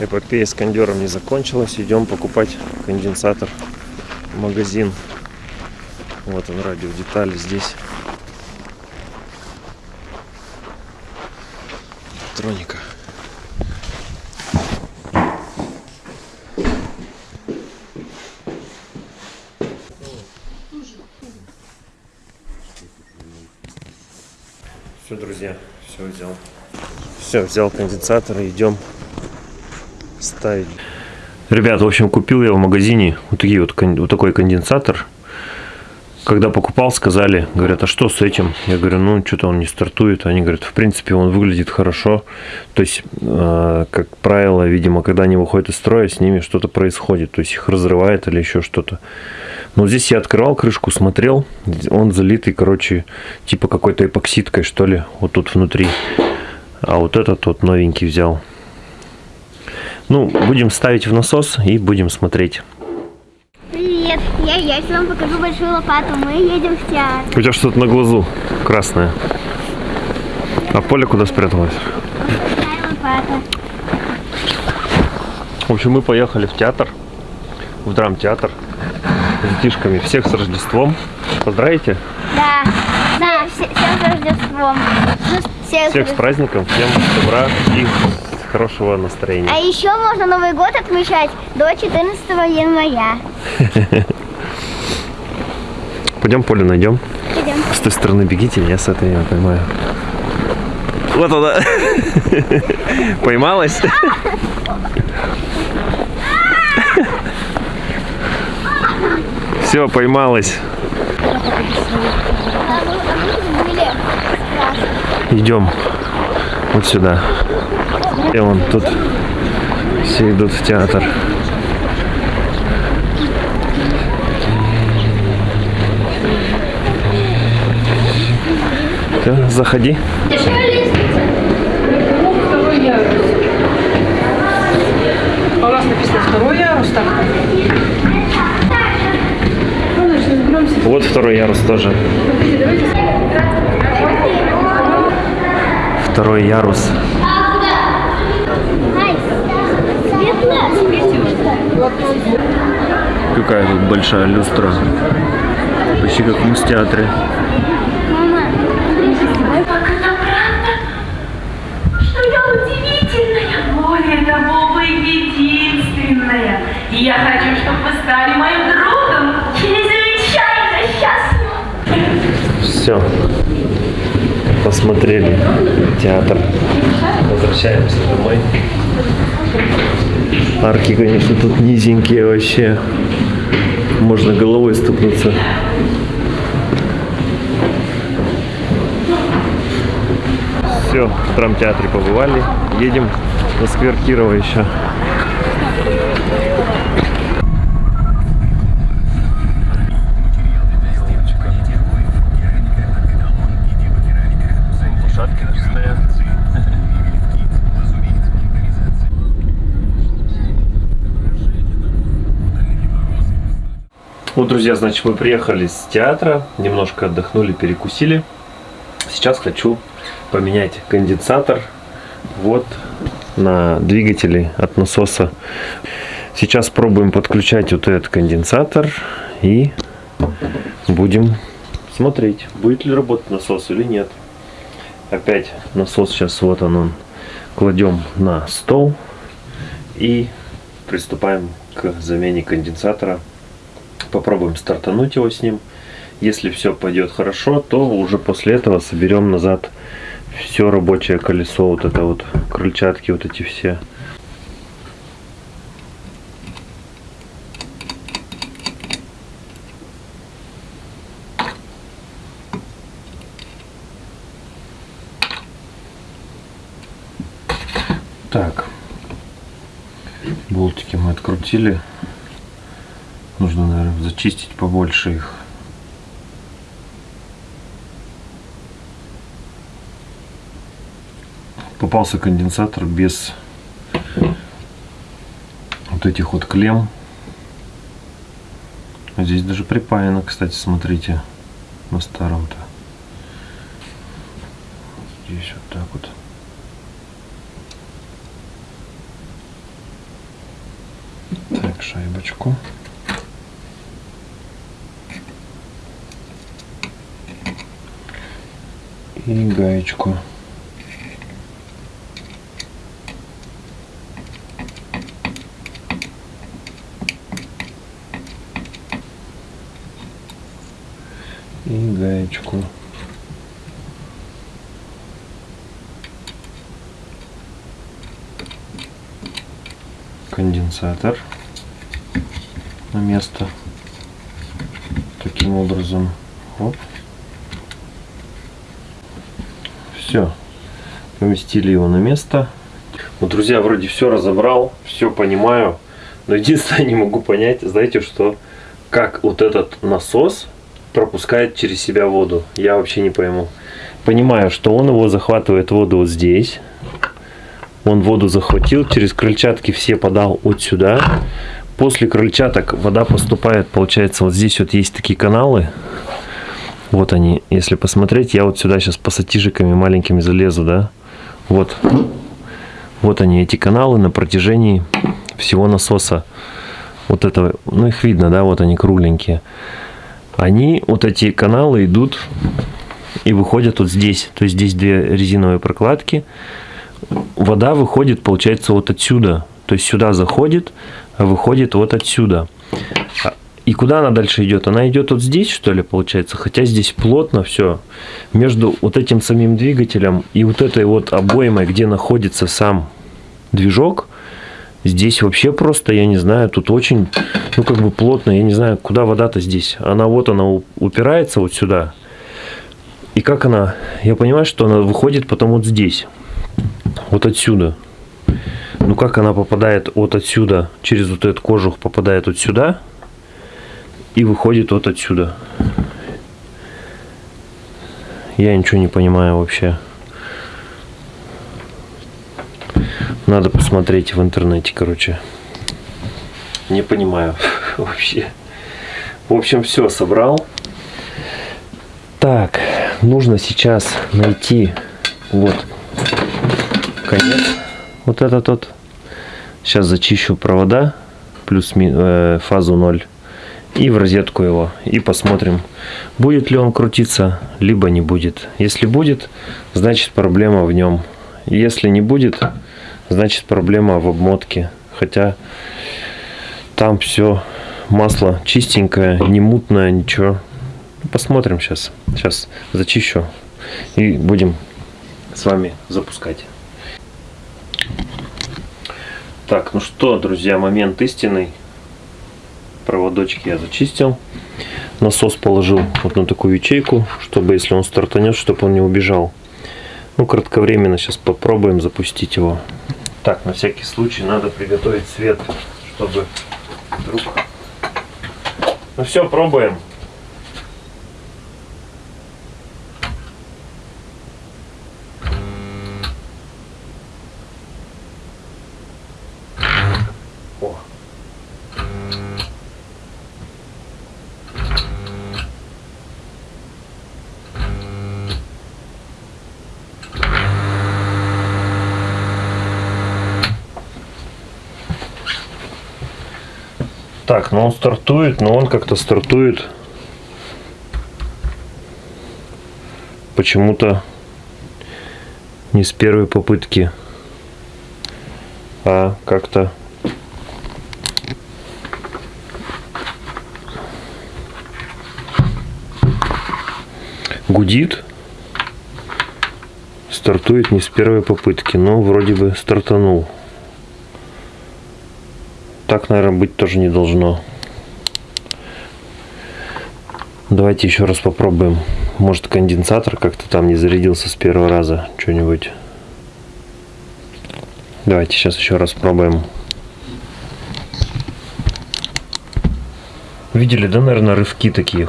Эпопея с кондером не закончилась. Идем покупать конденсатор в магазин. Вот он, радиодетали здесь. Электроника. Все, друзья, все взял. Все, взял конденсатор и идем ставить. Ребят, в общем, купил я в магазине вот, такие вот, вот такой конденсатор. Когда покупал, сказали, говорят, а что с этим? Я говорю, ну, что-то он не стартует. Они говорят, в принципе, он выглядит хорошо. То есть, э, как правило, видимо, когда они выходят из строя, с ними что-то происходит. То есть, их разрывает или еще что-то. Но здесь я открывал крышку, смотрел. Он залитый, короче, типа какой-то эпоксидкой, что ли, вот тут внутри. А вот этот вот новенький взял. Ну, будем ставить в насос и будем смотреть. Привет, я Ясь, вам покажу большую лопату. Мы едем в театр. У тебя что-то на глазу красное. А поле куда спряталось? В общем, мы поехали в театр, в драм-театр с детишками. Всех с Рождеством. Поздравите? Да, да, все- всем с Рождеством. Всех с Всех с праздником, всем добра и хорошего настроения. А еще можно Новый год отмечать до 14 января. Пойдем поле найдем. Идем. С той стороны бегите, я с этой я поймаю. Вот она. Поймалась? Все, поймалась. Идем вот сюда. И вон тут все идут в театр. Всё, заходи. А у второй ярус, так? Вот второй ярус тоже. Второй ярус. Какая тут большая люстра. Почти как в муз-театре. Мама, Как это правда, что я удивительная, более того, вы единственная. И я хочу, чтобы вы стали моим другом. Чрезвычайно счастлива. Все. Посмотрели театр. Возвращаемся домой. Арки, конечно, тут низенькие вообще. Можно головой стукнуться. Все, в драмтеатре побывали. Едем на сквер Кирова еще. Лошадки стоят. Вот, друзья, значит, мы приехали с театра, немножко отдохнули, перекусили. Сейчас хочу поменять конденсатор вот на двигатели от насоса. Сейчас пробуем подключать вот этот конденсатор и будем смотреть, будет ли работать насос или нет. Опять насос сейчас вот он, он кладем на стол и приступаем к замене конденсатора. Попробуем стартануть его с ним. Если все пойдет хорошо, то уже после этого соберем назад все рабочее колесо, вот это вот крыльчатки, вот эти все. Так, болтики мы открутили. Нужно, наверное, зачистить побольше их. Попался конденсатор без вот этих вот клем. Здесь даже припаяно, кстати, смотрите, на старом-то. Здесь вот так вот. шайбочку. И гаечку. И гаечку. конденсатор на место. Таким образом. Оп. Все. Поместили его на место. Ну, друзья, вроде все разобрал, все понимаю. Но единственное, не могу понять, знаете, что как вот этот насос пропускает через себя воду. Я вообще не пойму. Понимаю, что он его захватывает воду вот здесь. Он воду захватил, через крыльчатки все подал вот сюда. После крыльчаток вода поступает, получается, вот здесь вот есть такие каналы. Вот они, если посмотреть, я вот сюда сейчас пассатижиками маленькими залезу, да. Вот, вот они, эти каналы на протяжении всего насоса. Вот этого, ну их видно, да, вот они кругленькие. Они, вот эти каналы идут и выходят вот здесь. То есть здесь две резиновые прокладки вода выходит, получается, вот отсюда. То есть сюда заходит, а выходит вот отсюда. И куда она дальше идет? Она идет вот здесь, что ли, получается? Хотя здесь плотно все. Между вот этим самим двигателем и вот этой вот обоймой, где находится сам движок, здесь вообще просто, я не знаю, тут очень, ну, как бы плотно. Я не знаю, куда вода-то здесь. Она вот, она упирается вот сюда. И как она, я понимаю, что она выходит потом вот здесь вот отсюда. Ну как она попадает вот отсюда, через вот этот кожух попадает вот сюда и выходит вот отсюда. Я ничего не понимаю вообще. Надо посмотреть в интернете, короче. Не понимаю вообще. В общем, все собрал. Так, нужно сейчас найти вот конец. Вот этот вот. Сейчас зачищу провода. Плюс э, фазу 0. И в розетку его. И посмотрим, будет ли он крутиться, либо не будет. Если будет, значит проблема в нем. Если не будет, значит проблема в обмотке. Хотя там все масло чистенькое, не мутное, ничего. Посмотрим сейчас. Сейчас зачищу и будем с вами запускать. Так, ну что, друзья, момент истинный. Проводочки я зачистил. Насос положил вот на такую ячейку, чтобы если он стартанет, чтобы он не убежал. Ну, кратковременно сейчас попробуем запустить его. Так, на всякий случай надо приготовить свет, чтобы вдруг... Ну все, пробуем. Так, ну он стартует, но он как-то стартует. Почему-то не с первой попытки, а как-то гудит, стартует не с первой попытки, но вроде бы стартанул так, наверное, быть тоже не должно. Давайте еще раз попробуем. Может конденсатор как-то там не зарядился с первого раза. Что-нибудь. Давайте сейчас еще раз пробуем. Видели, да, наверное, рывки такие?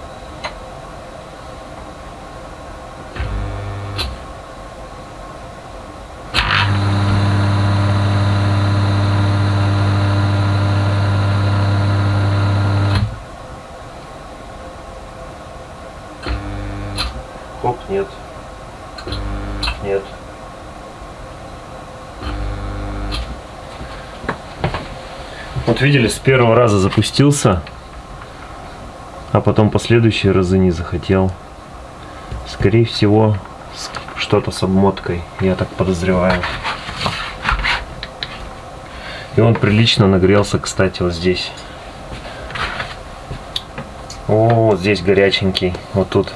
Хоп, нет. Нет. Вот видели, с первого раза запустился, а потом последующие разы не захотел. Скорее всего, что-то с обмоткой, я так подозреваю. И он прилично нагрелся, кстати, вот здесь. О, здесь горяченький. Вот тут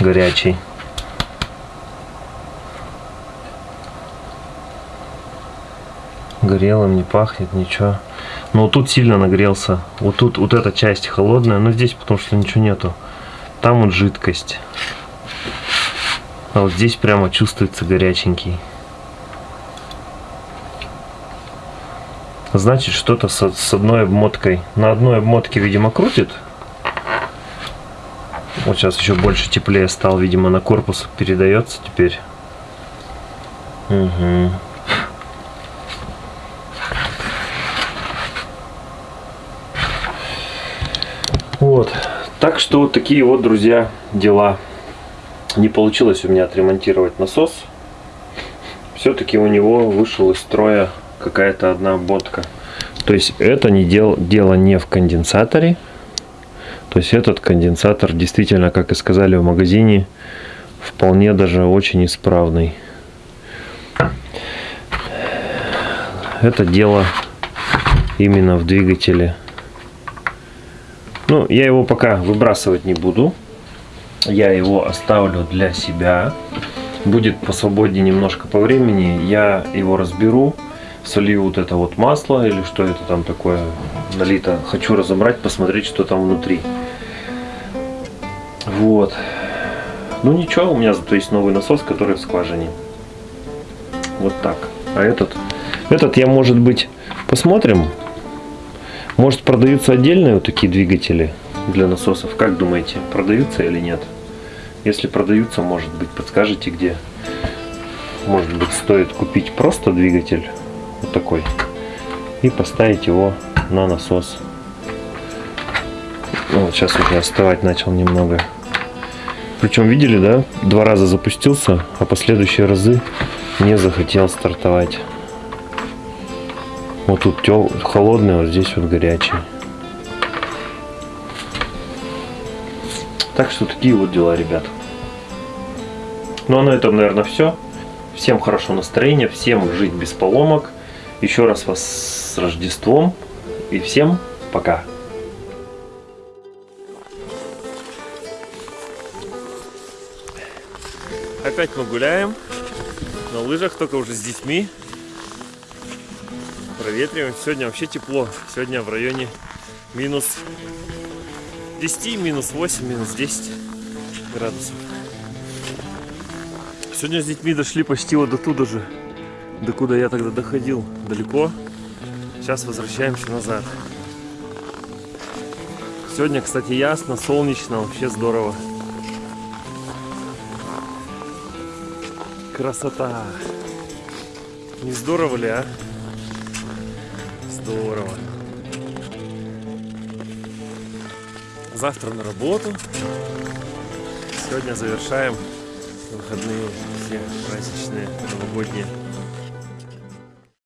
горячий. Горелым не пахнет, ничего. Но вот тут сильно нагрелся. Вот тут вот эта часть холодная, но здесь потому что ничего нету. Там вот жидкость. А вот здесь прямо чувствуется горяченький. Значит, что-то с одной обмоткой. На одной обмотке, видимо, крутит. Вот сейчас еще больше теплее стал, видимо, на корпус передается теперь. Угу. Вот. Так что вот такие вот, друзья, дела. Не получилось у меня отремонтировать насос. Все-таки у него вышел из строя какая-то одна обмотка. То есть это не дел, дело не в конденсаторе. То есть этот конденсатор действительно, как и сказали в магазине, вполне даже очень исправный. Это дело именно в двигателе. Ну, я его пока выбрасывать не буду. Я его оставлю для себя. Будет посвободнее немножко по времени. Я его разберу. Солью вот это вот масло или что это там такое налито. Хочу разобрать, посмотреть, что там внутри. Вот. Ну ничего, у меня зато есть новый насос, который в скважине. Вот так. А этот, этот я, может быть, посмотрим. Может, продаются отдельные вот такие двигатели для насосов. Как думаете, продаются или нет? Если продаются, может быть, подскажете, где? Может быть, стоит купить просто двигатель вот такой и поставить его на насос. Ну, вот сейчас уже остывать начал немного. Причем видели, да? Два раза запустился, а последующие разы не захотел стартовать. Вот тут тел... холодный, вот здесь вот горячий. Так что такие вот дела, ребят. Ну а на этом, наверное, все. Всем хорошего настроения, всем жить без поломок. Еще раз вас с Рождеством. И всем пока. Опять мы гуляем на лыжах, только уже с детьми. Проветриваем. Сегодня вообще тепло. Сегодня в районе минус 10, минус 8, минус 10 градусов. Сегодня с детьми дошли почти вот до туда же, до куда я тогда доходил, далеко. Сейчас возвращаемся назад. Сегодня, кстати, ясно, солнечно, вообще здорово. Красота! Не здорово ли, а? Здорово. Завтра на работу. Сегодня завершаем выходные все праздничные, новогодние.